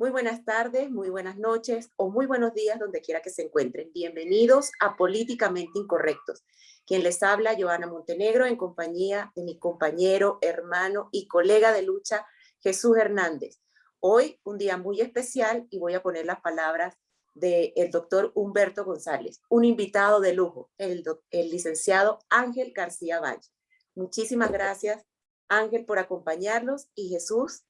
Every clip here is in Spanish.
Muy buenas tardes, muy buenas noches o muy buenos días donde quiera que se encuentren. Bienvenidos a Políticamente Incorrectos. Quien les habla, Joana Montenegro, en compañía de mi compañero, hermano y colega de lucha, Jesús Hernández. Hoy un día muy especial y voy a poner las palabras del doctor Humberto González, un invitado de lujo, el, el licenciado Ángel García Valle. Muchísimas gracias, Ángel, por acompañarnos y Jesús.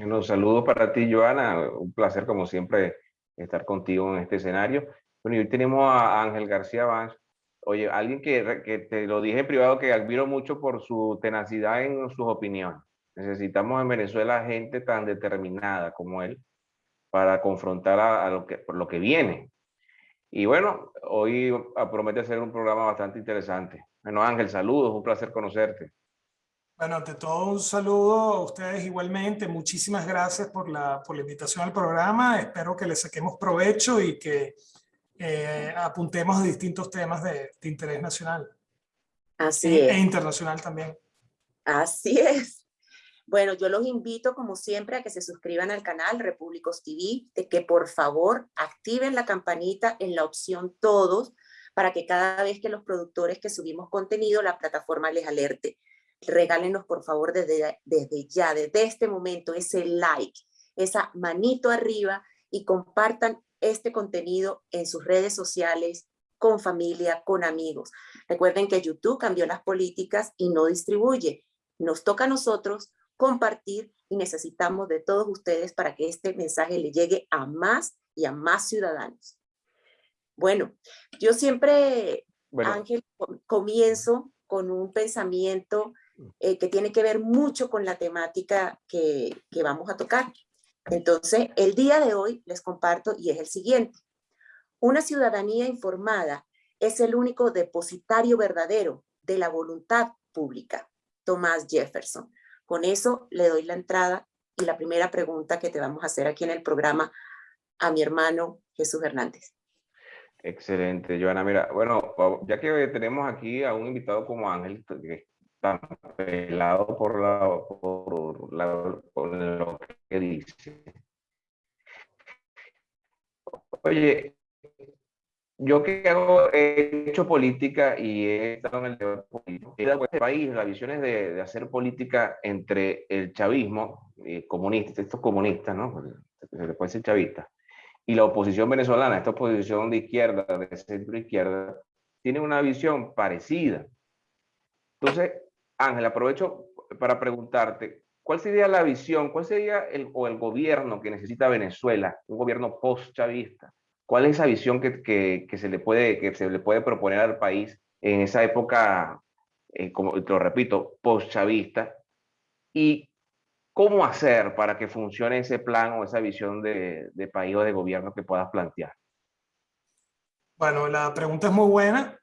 Un saludo para ti, Joana. Un placer, como siempre, estar contigo en este escenario. Bueno, y hoy tenemos a Ángel García Vance. Oye, alguien que, te lo dije en privado que admiro mucho por su tenacidad en sus opiniones. Necesitamos en Venezuela gente tan determinada como él para confrontar a, lo, que, por lo que viene. Y bueno, hoy promete ser un programa bastante interesante. Bueno, Ángel, saludos, un placer conocerte. Bueno, ante todo un saludo a ustedes igualmente. Muchísimas gracias por la, por la invitación al programa. Espero que le saquemos provecho y que eh, apuntemos a distintos temas de, de interés nacional. Así e, es. E internacional también. Así es. Bueno, yo los invito como siempre a que se suscriban al canal Repúblicos TV, de que por favor activen la campanita en la opción todos para que cada vez que los productores que subimos contenido, la plataforma les alerte. Regálenos por favor desde, desde ya, desde este momento, ese like, esa manito arriba y compartan este contenido en sus redes sociales, con familia, con amigos. Recuerden que YouTube cambió las políticas y no distribuye. Nos toca a nosotros compartir y necesitamos de todos ustedes para que este mensaje le llegue a más y a más ciudadanos. Bueno, yo siempre, Ángel, comienzo con un pensamiento eh, que tiene que ver mucho con la temática que, vamos a tocar. Entonces, el día de hoy les comparto y es el siguiente. Una ciudadanía informada es el único depositario verdadero de la voluntad pública. Thomas Jefferson. Con eso le doy la entrada y la primera pregunta que te vamos a hacer aquí en el programa a mi hermano Jesús Hernández. Excelente, Joana. Mira, bueno, ya que tenemos aquí a un invitado como Ángel, que está pelado por, la, por, la, por lo que dice. Oye, yo que hago, he hecho política y he estado en el debate político. Este país, las visiones de, de, hacer política entre el chavismo, eh, comunista, estos comunistas, ¿no? Se le puede decir chavista, y la oposición venezolana, esta oposición de izquierda, de centro izquierda, tiene una visión parecida. Entonces, Ángel, aprovecho para preguntarte, ¿cuál sería la visión, cuál sería el, o el gobierno que necesita Venezuela, un gobierno post-chavista? ¿Cuál es esa visión que, que, que, se le puede, que se le puede proponer al país en esa época, eh, como te lo repito, post-chavista? ¿Y cómo hacer para que funcione ese plan o esa visión de, de país o de gobierno que puedas plantear? Bueno, la pregunta es muy buena.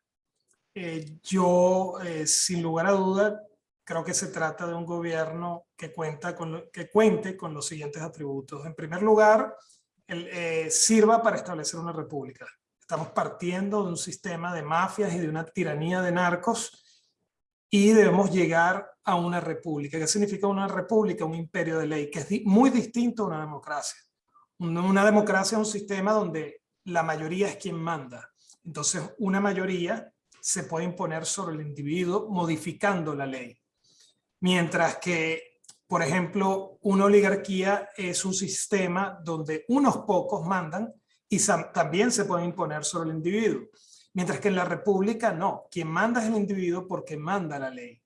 Eh, yo, eh, sin lugar a duda, creo que se trata de un gobierno que, cuenta con lo, que cuente con los siguientes atributos. En primer lugar, el, eh, sirva para establecer una república. Estamos partiendo de un sistema de mafias y de una tiranía de narcos y debemos llegar a una república. ¿Qué significa una república? Un imperio de ley, que es di muy distinto a una democracia. Una, una democracia es un sistema donde la mayoría es quien manda. Entonces, una mayoría se puede imponer sobre el individuo modificando la ley. Mientras que por ejemplo, una oligarquía es un sistema donde unos pocos mandan y también se puede imponer sobre el individuo. Mientras que en la república no, quien manda es el individuo porque manda la ley.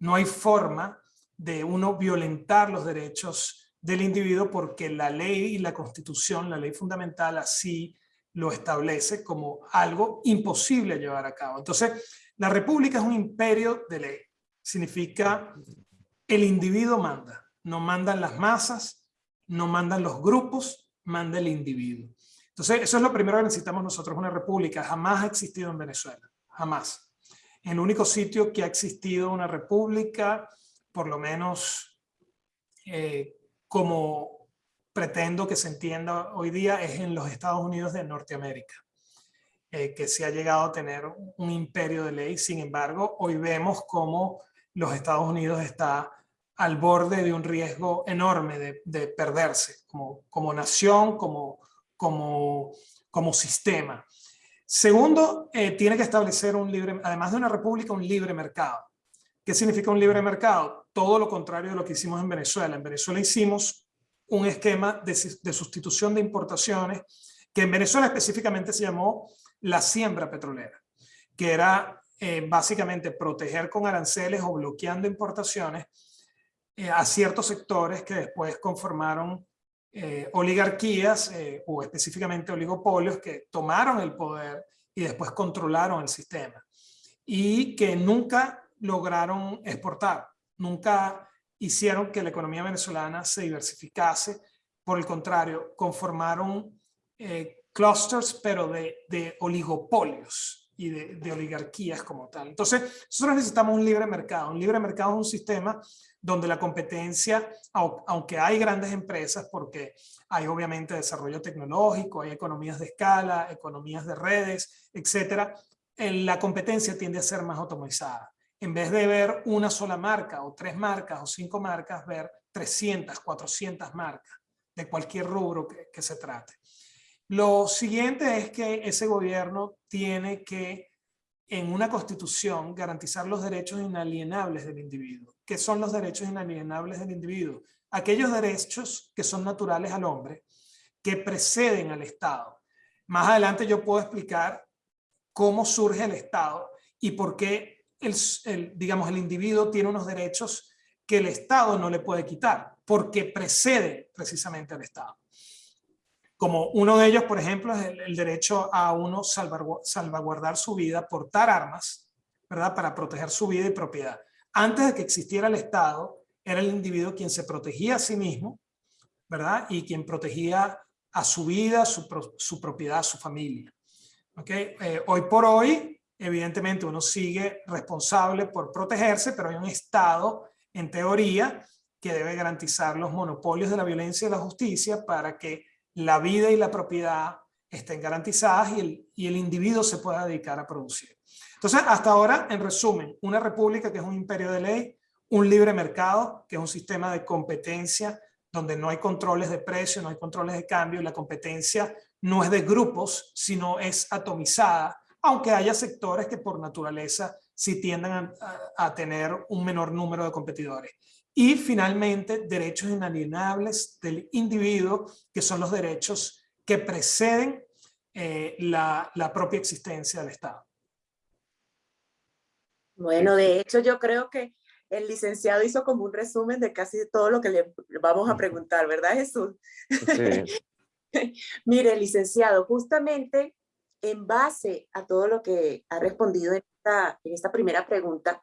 No hay forma de uno violentar los derechos del individuo porque la ley y la constitución, la ley fundamental así lo establece como algo imposible llevar a cabo. Entonces, la república es un imperio de ley. Significa el individuo manda, no mandan las masas, no mandan los grupos, manda el individuo. Entonces, eso es lo primero que necesitamos nosotros, una república. Jamás ha existido en Venezuela, jamás. El único sitio que ha existido una república, por lo menos eh, como pretendo que se entienda hoy día, es en los Estados Unidos de Norteamérica, eh, que se ha llegado a tener un imperio de ley. Sin embargo, hoy vemos cómo los Estados Unidos está al borde de un riesgo enorme de, de perderse como, como nación, como, como, como sistema. Segundo, eh, tiene que establecer un libre, además de una república, un libre mercado. ¿Qué significa un libre mercado? Todo lo contrario de lo que hicimos en Venezuela. En Venezuela hicimos un esquema de, sustitución de importaciones que en Venezuela específicamente se llamó la siembra petrolera, que era eh, básicamente proteger con aranceles o bloqueando importaciones eh, a ciertos sectores que después conformaron eh, oligarquías o específicamente oligopolios que tomaron el poder y después controlaron el sistema y que nunca lograron exportar, nunca hicieron que la economía venezolana se diversificase, por el contrario, conformaron clusters, pero de, de oligopolios y de, oligarquías como tal. Entonces, nosotros necesitamos un libre mercado. Un libre mercado es un sistema donde la competencia, aunque hay grandes empresas, porque hay obviamente desarrollo tecnológico, hay economías de escala, economías de redes, etcétera, la competencia tiende a ser más automatizada. En vez de ver una sola marca o tres marcas o cinco marcas, ver 300, 400 marcas de cualquier rubro que, se trate. Lo siguiente es que ese gobierno tiene que, en una constitución, garantizar los derechos inalienables del individuo. ¿Qué son los derechos inalienables del individuo? Aquellos derechos que son naturales al hombre, que preceden al Estado. Más adelante yo puedo explicar cómo surge el Estado y por qué el, digamos, el individuo tiene unos derechos que el Estado no le puede quitar, porque precede precisamente al Estado como uno de ellos, por ejemplo, es el, derecho a uno salvaguardar su vida, portar armas, ¿verdad? Para proteger su vida y propiedad. Antes de que existiera el Estado, era el individuo quien se protegía a sí mismo, ¿verdad? Y quien protegía a su vida, su, su propiedad, su familia. ¿Okay? Eh, hoy por hoy, evidentemente uno sigue responsable por protegerse, pero hay un Estado, en teoría, que debe garantizar los monopolios de la violencia y la justicia para que la vida y la propiedad estén garantizadas y el, y el individuo se pueda dedicar a producir. Entonces, hasta ahora, en resumen, una república que es un imperio de ley, un libre mercado, que es un sistema de competencia donde no hay controles de precio, no hay controles de cambio, la competencia no es de grupos, sino es atomizada, aunque haya sectores que por naturaleza sí tiendan a tener un menor número de competidores. Y finalmente, derechos inalienables del individuo, que son los derechos que preceden eh, la, la propia existencia del Estado. Bueno, de hecho yo creo que el licenciado hizo como un resumen de casi todo lo que le vamos a preguntar, ¿verdad Jesús? Sí. Mire, licenciado, justamente en base a todo lo que ha respondido en esta, en esta primera pregunta,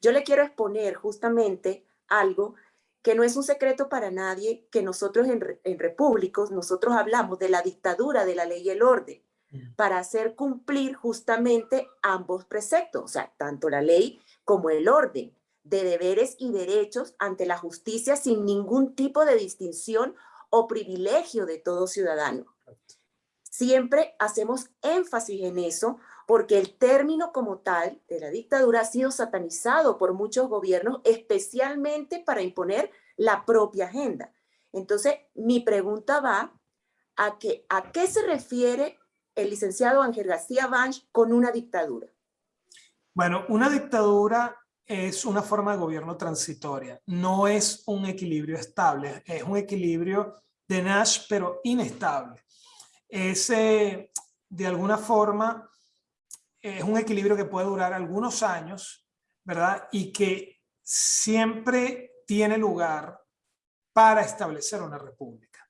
yo le quiero exponer justamente algo que no es un secreto para nadie que nosotros en, en repúblicos, nosotros hablamos de la dictadura de la ley y el orden para hacer cumplir justamente ambos preceptos, o sea, tanto la ley como el orden de deberes y derechos ante la justicia sin ningún tipo de distinción o privilegio de todo ciudadano. Siempre hacemos énfasis en eso porque el término como tal de la dictadura ha sido satanizado por muchos gobiernos, especialmente para imponer la propia agenda. Entonces, mi pregunta va a, que, a qué se refiere el licenciado Ángel García Banch con una dictadura. Bueno, una dictadura es una forma de gobierno transitoria, no es un equilibrio estable, es un equilibrio de Nash, pero inestable. Es, de alguna forma, es un equilibrio que puede durar algunos años, ¿verdad? Y que siempre tiene lugar para establecer una república.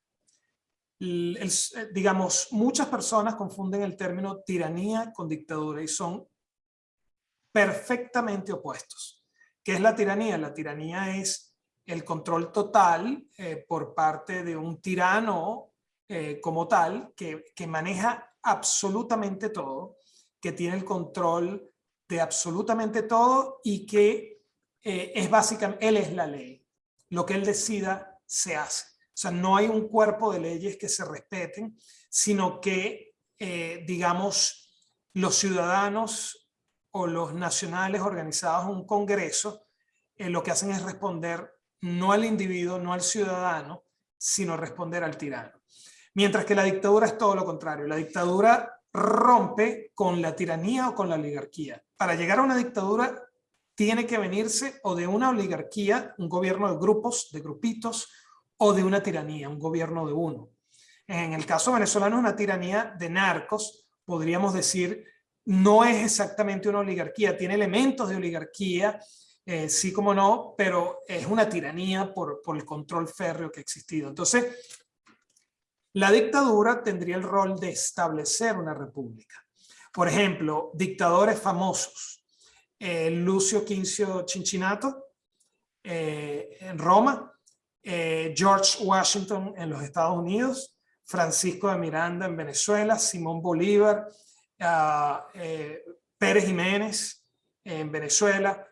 digamos, muchas personas confunden el término tiranía con dictadura y son perfectamente opuestos. ¿Qué es la tiranía? La tiranía es el control total eh, por parte de un tirano eh, como tal que, que maneja absolutamente todo que tiene el control de absolutamente todo y que eh, es básicamente, él es la ley. Lo que él decida se hace. O sea, no hay un cuerpo de leyes que se respeten, sino que, eh, digamos, los ciudadanos o los nacionales organizados en un congreso, eh, lo que hacen es responder no al individuo, no al ciudadano, sino responder al tirano. Mientras que la dictadura es todo lo contrario. La dictadura rompe con la tiranía o con la oligarquía. Para llegar a una dictadura tiene que venirse o de una oligarquía, un gobierno de grupos, de grupitos, o de una tiranía, un gobierno de uno. En el caso venezolano una tiranía de narcos, podríamos decir, no es exactamente una oligarquía, tiene elementos de oligarquía, eh, sí como no, pero es una tiranía por, por el control férreo que ha existido. Entonces, la dictadura tendría el rol de establecer una república. Por ejemplo, dictadores famosos. Eh, Lucio Quincio Cincinnato eh, en Roma, eh, George Washington en los Estados Unidos, Francisco de Miranda en Venezuela, Simón Bolívar, ah, Pérez Jiménez en Venezuela,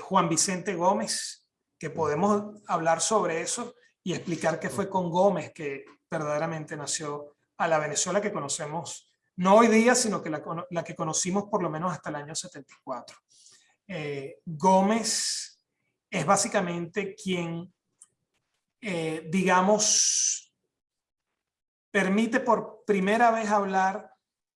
Juan Vicente Gómez, que podemos hablar sobre eso y explicar qué fue con Gómez, que verdaderamente nació a la Venezuela que conocemos, no hoy día, sino que la, que conocimos por lo menos hasta el año 74. Eh, Gómez es básicamente quien, eh, digamos, permite por primera vez hablar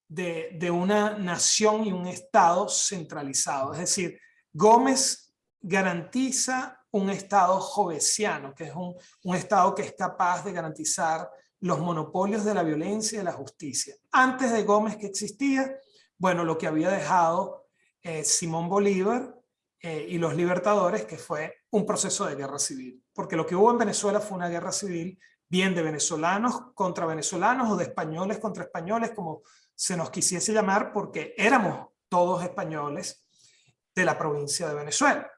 de, de, una nación y un Estado centralizado. Es decir, Gómez garantiza un Estado jovesiano, que es un, un Estado que es capaz de garantizar los monopolios de la violencia y de la justicia. Antes de Gómez que existía, bueno, lo que había dejado eh, Simón Bolívar eh, y los libertadores, que fue un proceso de guerra civil. Porque lo que hubo en Venezuela fue una guerra civil bien de venezolanos contra venezolanos o de españoles contra españoles, como se nos quisiese llamar, porque éramos todos españoles de la provincia de Venezuela.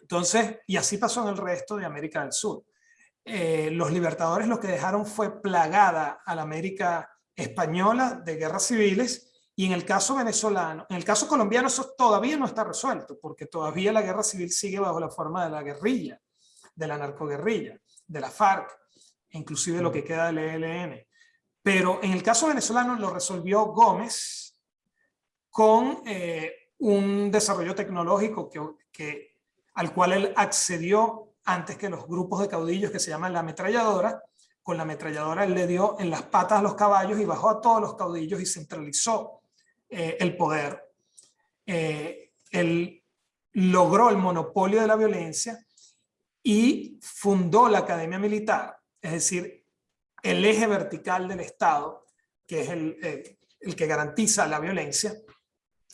Entonces, y así pasó en el resto de América del Sur. Eh, los libertadores lo que dejaron fue plagada a la América española de guerras civiles y en el caso venezolano, en el caso colombiano eso todavía no está resuelto porque todavía la guerra civil sigue bajo la forma de la guerrilla, de la narcoguerrilla, de la FARC, inclusive lo que queda del ELN. Pero en el caso venezolano lo resolvió Gómez con eh, un desarrollo tecnológico que, que, al cual él accedió antes que los grupos de caudillos que se llaman la ametralladora. Con la ametralladora él le dio en las patas a los caballos y bajó a todos los caudillos y centralizó eh, el poder. Eh, él logró el monopolio de la violencia y fundó la Academia Militar, es decir, el eje vertical del Estado, que es el, eh, el que garantiza la violencia,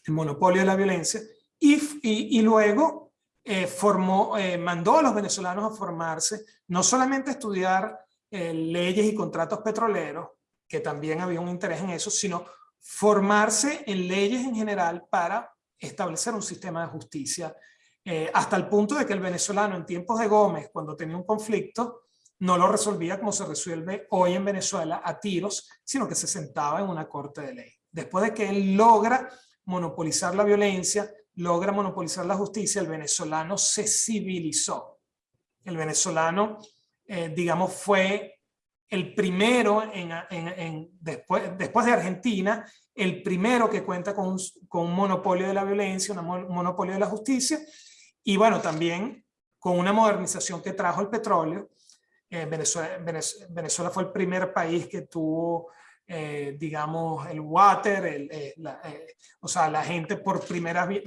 el monopolio de la violencia, y, y, y luego eh, formó, eh, mandó a los venezolanos a formarse, no solamente a estudiar eh, leyes y contratos petroleros, que también había un interés en eso, sino formarse en leyes en general para establecer un sistema de justicia, hasta el punto de que el venezolano en tiempos de Gómez, cuando tenía un conflicto, no lo resolvía como se resuelve hoy en Venezuela a tiros, sino que se sentaba en una corte de ley. Después de que él logra monopolizar la violencia, logra monopolizar la justicia, el venezolano se civilizó. El venezolano, eh, digamos, fue el primero, en, después, después de Argentina, el primero que cuenta con un, monopolio de la violencia, un monopolio de la justicia, y bueno, también con una modernización que trajo el petróleo. Eh, Venezuela, Venezuela, fue el primer país que tuvo eh, digamos, el water, eh, eh, o sea, la gente por primera vez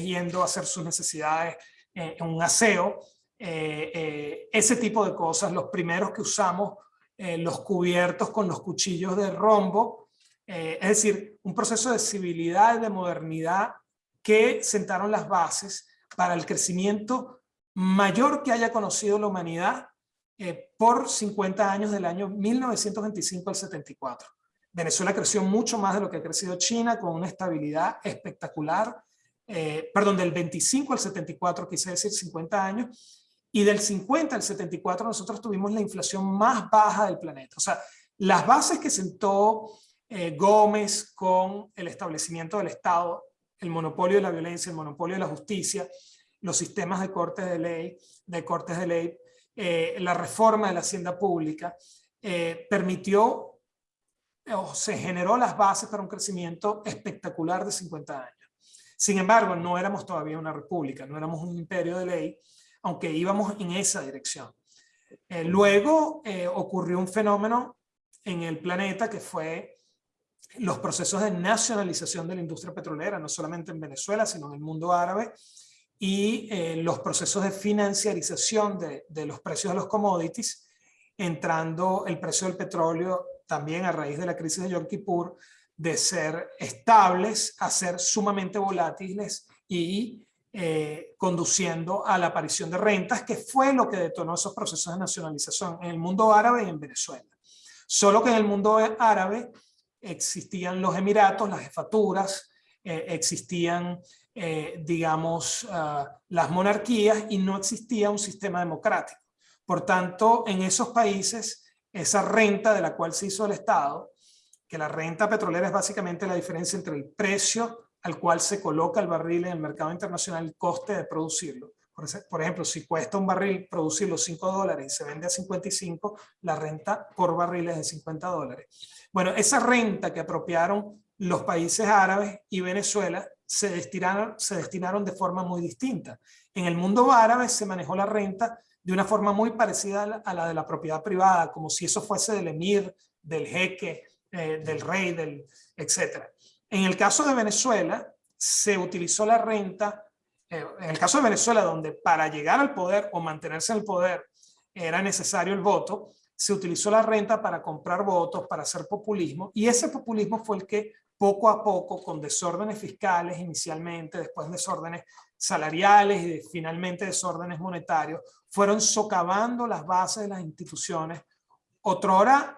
yendo a hacer sus necesidades en un aseo, ese tipo de cosas, los primeros que usamos, los cubiertos con los cuchillos de rombo, es decir, un proceso de civilidad, de modernidad que sentaron las bases para el crecimiento mayor que haya conocido la humanidad por 50 años del año 1925 al 74. Venezuela creció mucho más de lo que ha crecido China, con una estabilidad espectacular, eh, perdón, del 25 al 74, quise decir 50 años, y del 50 al 74 nosotros tuvimos la inflación más baja del planeta. O sea, las bases que sentó eh, Gómez con el establecimiento del Estado, el monopolio de la violencia, el monopolio de la justicia, los sistemas de cortes de ley, de cortes de ley, eh, la reforma de la hacienda pública, permitió se generó las bases para un crecimiento espectacular de 50 años. Sin embargo, no éramos todavía una república, no éramos un imperio de ley, aunque íbamos en esa dirección. Eh, luego eh, ocurrió un fenómeno en el planeta que fue los procesos de nacionalización de la industria petrolera, no solamente en Venezuela, sino en el mundo árabe, y eh, los procesos de financiarización de, de, los precios de los commodities, entrando el precio del petróleo también a raíz de la crisis de Yom Kippur, de ser estables a ser sumamente volátiles y eh, conduciendo a la aparición de rentas, que fue lo que detonó esos procesos de nacionalización en el mundo árabe y en Venezuela. Solo que en el mundo árabe existían los emiratos, las jefaturas, eh, existían, eh, digamos, ah, las monarquías y no existía un sistema democrático. Por tanto, en esos países, esa renta de la cual se hizo el Estado, que la renta petrolera es básicamente la diferencia entre el precio al cual se coloca el barril en el mercado internacional, el coste de producirlo. Por ejemplo, si cuesta un barril producirlo 5 dólares y se vende a 55, la renta por barril es de 50 dólares. Bueno, esa renta que apropiaron los países árabes y Venezuela se destinaron, se destinaron de forma muy distinta. En el mundo árabe se manejó la renta de una forma muy parecida a la de la propiedad privada, como si eso fuese del emir, del jeque, eh, del rey, del, etc. En el caso de Venezuela, se utilizó la renta, eh, en el caso de Venezuela, donde para llegar al poder o mantenerse en el poder era necesario el voto, se utilizó la renta para comprar votos, para hacer populismo, y ese populismo fue el que poco a poco, con desórdenes fiscales inicialmente, después desórdenes salariales y finalmente desórdenes monetarios, fueron socavando las bases de las instituciones, otrora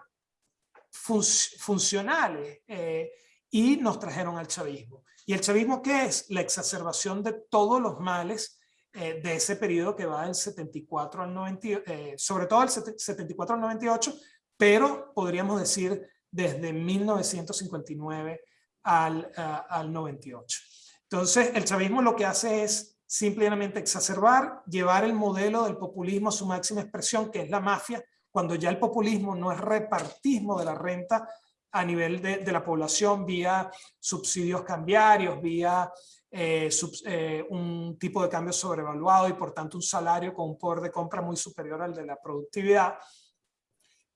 funcionales, eh, y nos trajeron al chavismo. ¿Y el chavismo qué es? La exacerbación de todos los males eh, de ese periodo que va del 74 al 90, eh, sobre todo del 74 al 98, pero podríamos decir desde 1959 al, al 98. Entonces, el chavismo lo que hace es simplemente exacerbar, llevar el modelo del populismo a su máxima expresión, que es la mafia, cuando ya el populismo no es repartismo de la renta a nivel de, la población vía subsidios cambiarios, vía eh, eh, un tipo de cambio sobrevaluado y por tanto un salario con un poder de compra muy superior al de la productividad,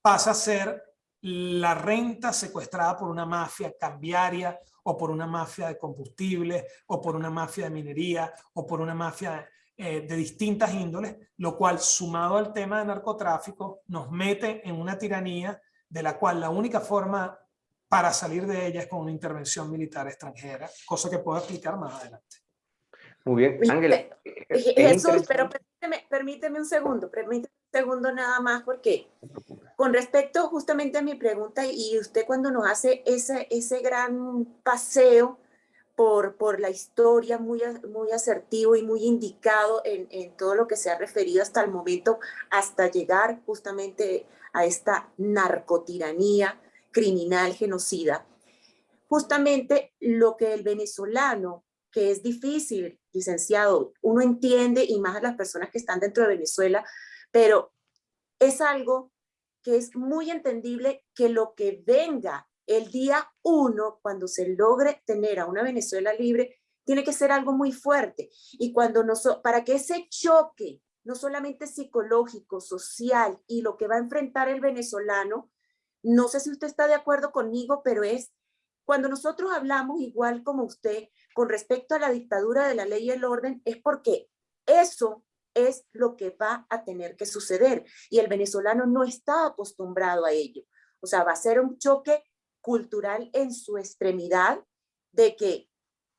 pasa a ser la renta secuestrada por una mafia cambiaria o por una mafia de combustible o por una mafia de minería o por una mafia eh, de distintas índoles, lo cual sumado al tema de narcotráfico nos mete en una tiranía de la cual la única forma para salir de ella es con una intervención militar extranjera, cosa que puedo explicar más adelante. Muy bien, Ángela. Eh, eh, Jesús, pero permíteme, permíteme un segundo, permíteme un segundo nada más, porque con respecto justamente a mi pregunta, y usted cuando nos hace ese, ese gran paseo por, por la historia muy, muy asertivo y muy indicado en, en todo lo que se ha referido hasta el momento, hasta llegar justamente a esta narcotiranía criminal, genocida, justamente lo que el venezolano, que es difícil, licenciado, uno entiende, y más a las personas que están dentro de Venezuela, pero es algo que es muy entendible que lo que venga el día uno, cuando se logre tener a una Venezuela libre, tiene que ser algo muy fuerte. Y cuando no para que ese choque, no solamente psicológico, social, y lo que va a enfrentar el venezolano, no sé si usted está de acuerdo conmigo, pero es cuando nosotros hablamos igual como usted con respecto a la dictadura de la ley y el orden, es porque eso es lo que va a tener que suceder y el venezolano no está acostumbrado a ello. O sea, va a ser un choque cultural en su extremidad de que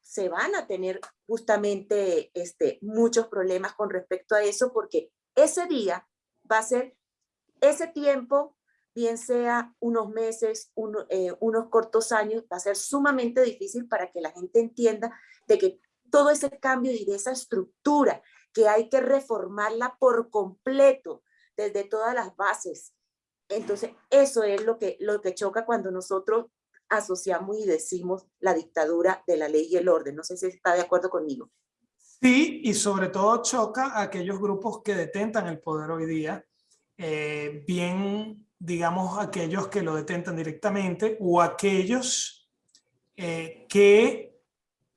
se van a tener justamente este, muchos problemas con respecto a eso porque ese día va a ser ese tiempo, bien sea unos meses, eh, unos cortos años, va a ser sumamente difícil para que la gente entienda de que todo ese cambio y de esa estructura que hay que reformarla por completo desde todas las bases. Entonces, eso es lo que, lo que choca cuando nosotros asociamos y decimos la dictadura de la ley y el orden. No sé si está de acuerdo conmigo. Sí, y sobre todo choca a aquellos grupos que detentan el poder hoy día, eh, bien, digamos, aquellos que lo detentan directamente o aquellos eh, que,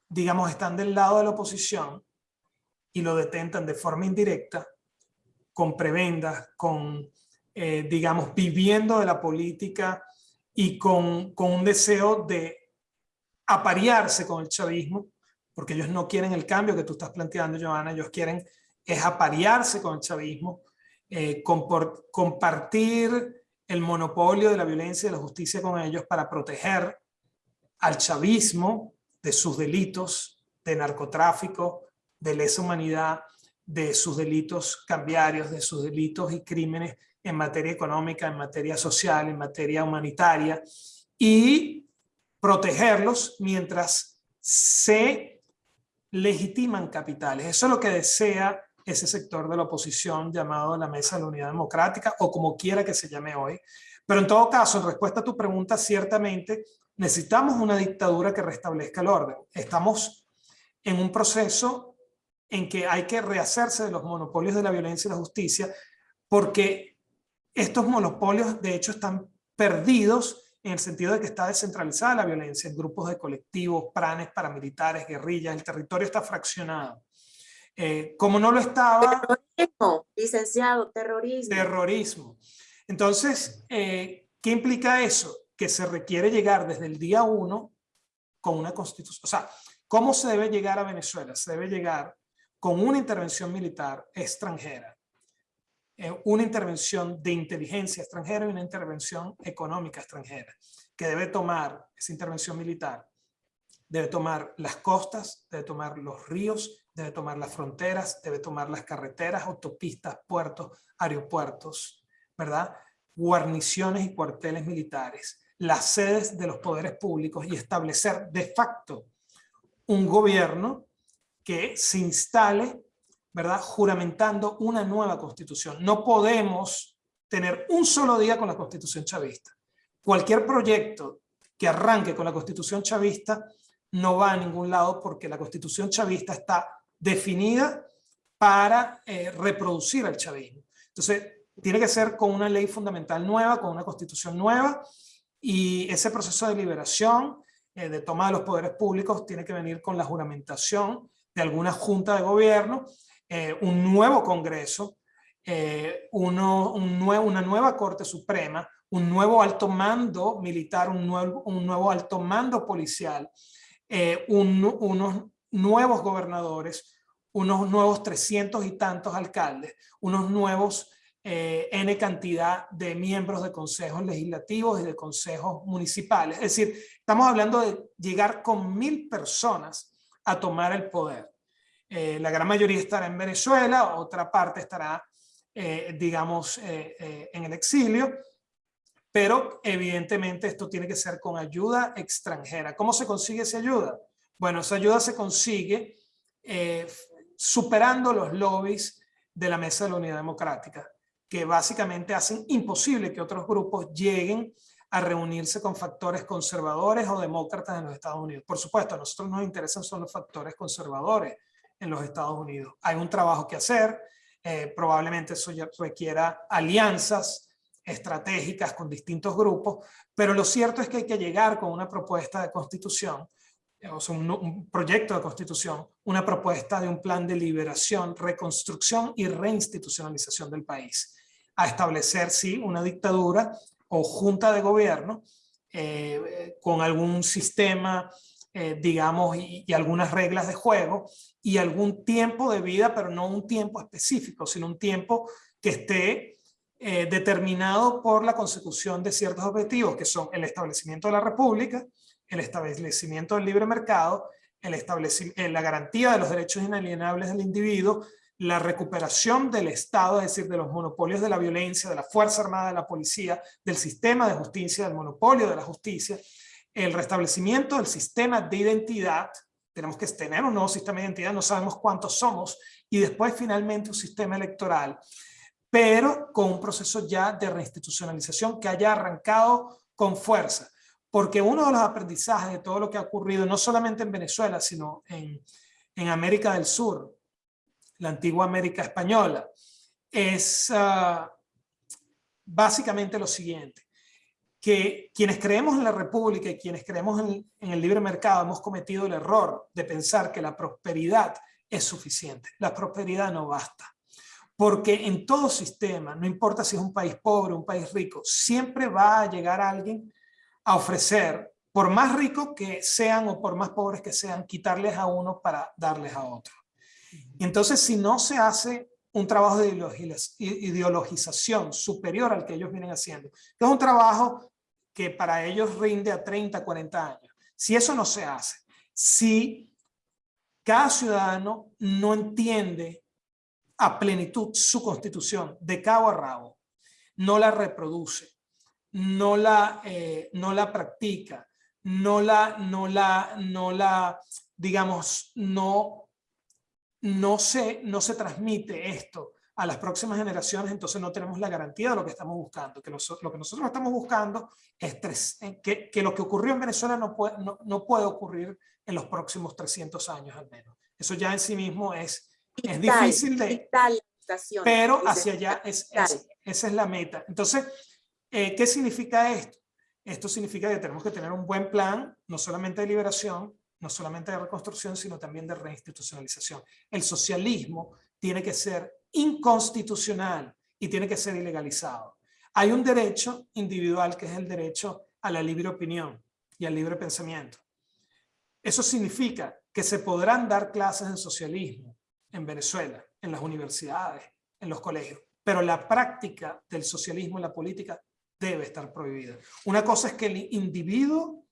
digamos, están del lado de la oposición y lo detentan de forma indirecta, con prebendas, con, eh, digamos, viviendo de la política y con, con un deseo de aparearse con el chavismo, porque ellos no quieren el cambio que tú estás planteando, Joana, ellos quieren es aparearse con el chavismo, eh, compartir el monopolio de la violencia y de la justicia con ellos para proteger al chavismo de sus delitos de narcotráfico, de lesa humanidad, de sus delitos cambiarios, de sus delitos y crímenes en materia económica, en materia social, en materia humanitaria, y protegerlos mientras se legitiman capitales. Eso es lo que desea ese sector de la oposición llamado la Mesa de la Unidad Democrática o como quiera que se llame hoy. Pero en todo caso, en respuesta a tu pregunta, ciertamente necesitamos una dictadura que restablezca el orden. Estamos en un proceso en que hay que rehacerse de los monopolios de la violencia y la justicia porque estos monopolios de hecho están perdidos en el sentido de que está descentralizada la violencia en grupos de colectivos, planes paramilitares, guerrillas, el territorio está fraccionado. Eh, como no lo estaba... Terrorismo, licenciado, terrorismo. Terrorismo. Entonces, eh, ¿qué implica eso? Que se requiere llegar desde el día uno con una constitución. O sea, ¿cómo se debe llegar a Venezuela? Se debe llegar con una intervención militar extranjera, eh, una intervención de inteligencia extranjera y una intervención económica extranjera, que debe tomar esa intervención militar, debe tomar las costas, debe tomar los ríos, debe tomar las fronteras, debe tomar las carreteras, autopistas, puertos, aeropuertos, ¿verdad? Guarniciones y cuarteles militares, las sedes de los poderes públicos y establecer de facto un gobierno que se instale, ¿verdad? Juramentando una nueva constitución. No podemos tener un solo día con la constitución chavista. Cualquier proyecto que arranque con la constitución chavista no va a ningún lado porque la constitución chavista está definida para eh, reproducir el chavismo. Entonces, tiene que ser con una ley fundamental nueva, con una constitución nueva, y ese proceso de liberación, eh, de toma de los poderes públicos, tiene que venir con la juramentación de alguna junta de gobierno, eh, un nuevo congreso, nuevo, una nueva corte suprema, un nuevo alto mando militar, un nuevo, un nuevo alto mando policial, unos nuevos gobernadores, unos nuevos 300 y tantos alcaldes, unos nuevos eh, N cantidad de miembros de consejos legislativos y de consejos municipales. Es decir, estamos hablando de llegar con mil personas a tomar el poder. Eh, la gran mayoría estará en Venezuela, otra parte estará, eh, digamos, en el exilio, pero evidentemente esto tiene que ser con ayuda extranjera. ¿Cómo se consigue esa ayuda? Bueno, esa ayuda se consigue superando los lobbies de la Mesa de la Unidad Democrática, que básicamente hacen imposible que otros grupos lleguen a reunirse con factores conservadores o demócratas en los Estados Unidos. Por supuesto, a nosotros nos interesan son los factores conservadores en los Estados Unidos. Hay un trabajo que hacer, eh, probablemente eso ya requiera alianzas estratégicas con distintos grupos, pero lo cierto es que hay que llegar con una propuesta de constitución o sea, un, proyecto de constitución, una propuesta de un plan de liberación, reconstrucción y reinstitucionalización del país, a establecer, sí, una dictadura o junta de gobierno eh, con algún sistema, eh, digamos, y, algunas reglas de juego y algún tiempo de vida, pero no un tiempo específico, sino un tiempo que esté eh, determinado por la consecución de ciertos objetivos, que son el establecimiento de la república, el establecimiento del libre mercado, el la garantía de los derechos inalienables del individuo, la recuperación del Estado, es decir, de los monopolios de la violencia, de la Fuerza Armada, de la Policía, del sistema de justicia, del monopolio de la justicia, el restablecimiento del sistema de identidad, tenemos que tener un nuevo sistema de identidad, no sabemos cuántos somos, y después finalmente un sistema electoral, pero con un proceso ya de reinstitucionalización que haya arrancado con fuerza. Porque uno de los aprendizajes de todo lo que ha ocurrido, no solamente en Venezuela, sino en, en América del Sur, la antigua América Española, es ah, básicamente lo siguiente, que quienes creemos en la República y quienes creemos en, en el libre mercado hemos cometido el error de pensar que la prosperidad es suficiente. La prosperidad no basta. Porque en todo sistema, no importa si es un país pobre un país rico, siempre va a llegar alguien a ofrecer, por más rico que sean o por más pobres que sean, quitarles a uno para darles a otro. Entonces, si no se hace un trabajo de ideologización superior al que ellos vienen haciendo, que es un trabajo que para ellos rinde a 30, 40 años. Si eso no se hace, si cada ciudadano no entiende a plenitud su constitución de cabo a rabo, no la reproduce, no la, eh, no la practica, no la, no la, no la, digamos, no, no, se, no se transmite esto a las próximas generaciones, entonces no tenemos la garantía de lo que estamos buscando. Que lo que nosotros estamos buscando es eh, que, que, lo que ocurrió en Venezuela no puede, no, no, puede ocurrir en los próximos 300 años al menos. Eso ya en sí mismo es, es difícil de... Pero hacia allá es, esa es la meta. Entonces, eh, ¿qué significa esto? Esto significa que tenemos que tener un buen plan, no solamente de liberación, no solamente de reconstrucción, sino también de reinstitucionalización. El socialismo tiene que ser inconstitucional y tiene que ser ilegalizado. Hay un derecho individual que es el derecho a la libre opinión y al libre pensamiento. Eso significa que se podrán dar clases de socialismo en Venezuela, en las universidades, en los colegios, pero la práctica del socialismo en la política debe estar prohibida. Una cosa es que el individuo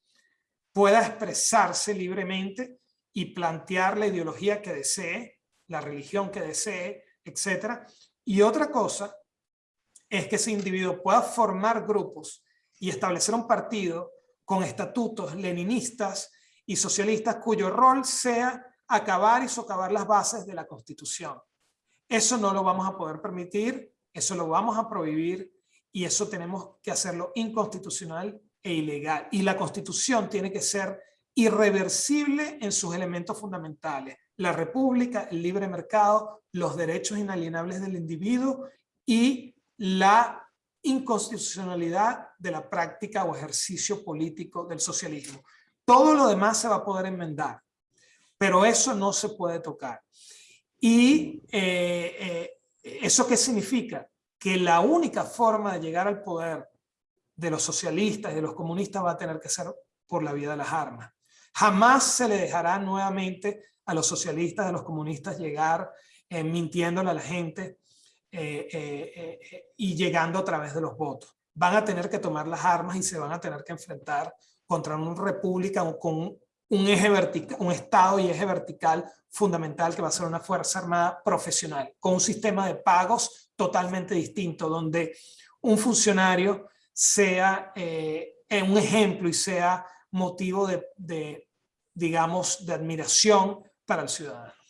pueda expresarse libremente y plantear la ideología que desee, la religión que desee, etc. Y otra cosa es que ese individuo pueda formar grupos y establecer un partido con estatutos leninistas y socialistas cuyo rol sea acabar y socavar las bases de la Constitución. Eso no lo vamos a poder permitir, eso lo vamos a prohibir y eso tenemos que hacerlo inconstitucional e ilegal. Y la Constitución tiene que ser irreversible en sus elementos fundamentales la república, el libre mercado, los derechos inalienables del individuo y la inconstitucionalidad de la práctica o ejercicio político del socialismo. Todo lo demás se va a poder enmendar, pero eso no se puede tocar. ¿Y eh, eh, eso qué significa? Que la única forma de llegar al poder de los socialistas y de los comunistas va a tener que ser por la vía de las armas. Jamás se le dejará nuevamente a los socialistas, a los comunistas llegar eh, mintiéndole a la gente eh, eh, y llegando a través de los votos. Van a tener que tomar las armas y se van a tener que enfrentar contra una república con un eje vertical, un estado y eje vertical fundamental que va a ser una fuerza armada profesional, con un sistema de pagos totalmente distinto, donde un funcionario sea un ejemplo y sea motivo de, de digamos, de admiración para el ciudadano.